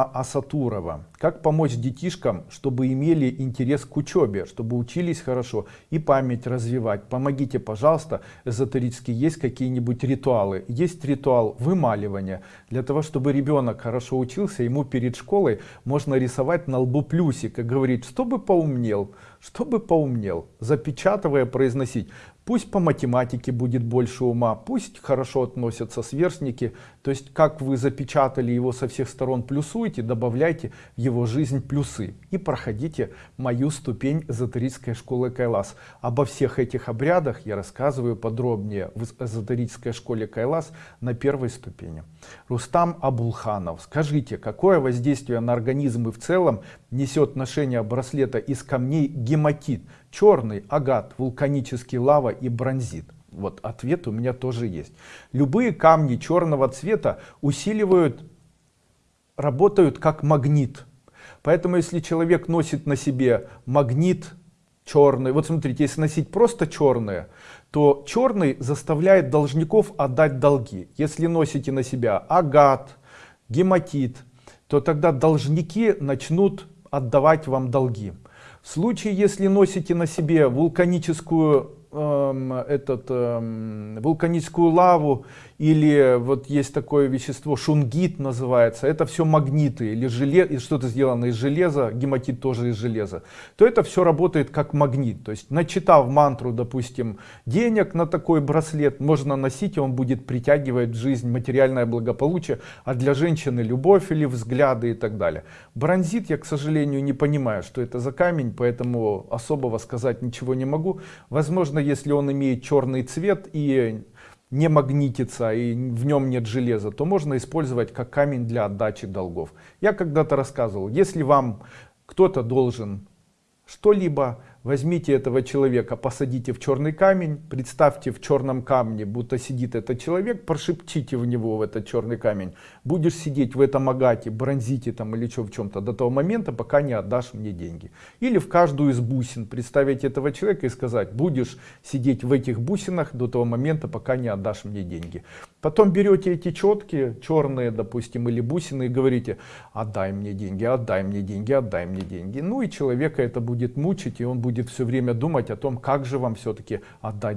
Асатурова. Как помочь детишкам, чтобы имели интерес к учебе, чтобы учились хорошо и память развивать? Помогите, пожалуйста, эзотерически есть какие-нибудь ритуалы? Есть ритуал вымаливания. Для того, чтобы ребенок хорошо учился, ему перед школой можно рисовать на лбу плюсик и говорить, чтобы поумнел, чтобы поумнел, запечатывая, произносить. Пусть по математике будет больше ума, пусть хорошо относятся сверстники. То есть, как вы запечатали его со всех сторон, плюсуете, добавляйте в его жизнь плюсы. И проходите мою ступень эзотерической школы Кайлас. Обо всех этих обрядах я рассказываю подробнее в эзотерической школе Кайлас на первой ступени. Рустам Абулханов, скажите, какое воздействие на организм и в целом несет ношение браслета из камней гематит? Черный агат, вулканический лава и бронзит? Вот ответ у меня тоже есть. Любые камни черного цвета усиливают, работают как магнит. Поэтому если человек носит на себе магнит черный, вот смотрите, если носить просто черное, то черный заставляет должников отдать долги. Если носите на себя агат, гематит, то тогда должники начнут отдавать вам долги. В случае, если носите на себе вулканическую эм, этот, эм, вулканическую лаву или вот есть такое вещество шунгит называется. Это все магниты или желе что-то сделано из железа гематит тоже из железа. То это все работает как магнит. То есть начитав мантру допустим денег на такой браслет можно носить и он будет притягивать в жизнь материальное благополучие а для женщины любовь или взгляды и так далее. Бронзит я к сожалению не понимаю что это за камень поэтому особого сказать ничего не могу. Возможно если он имеет черный цвет и не магнитится и в нем нет железа, то можно использовать как камень для отдачи долгов. Я когда-то рассказывал, если вам кто-то должен что-либо, возьмите этого человека, посадите в черный камень, представьте в черном камне, будто сидит этот человек, прошепчите в него в этот черный камень. Будешь сидеть в этом агате, бронзите там или что в чем-то до того момента, пока не отдашь мне деньги. Или в каждую из бусин представить этого человека и сказать, будешь сидеть в этих бусинах до того момента, пока не отдашь мне деньги. Потом берете эти четкие, черные, допустим, или бусины и говорите, отдай мне деньги, отдай мне деньги, отдай мне деньги. Ну и человека это будет мучить, и он будет все время думать о том, как же вам все-таки отдать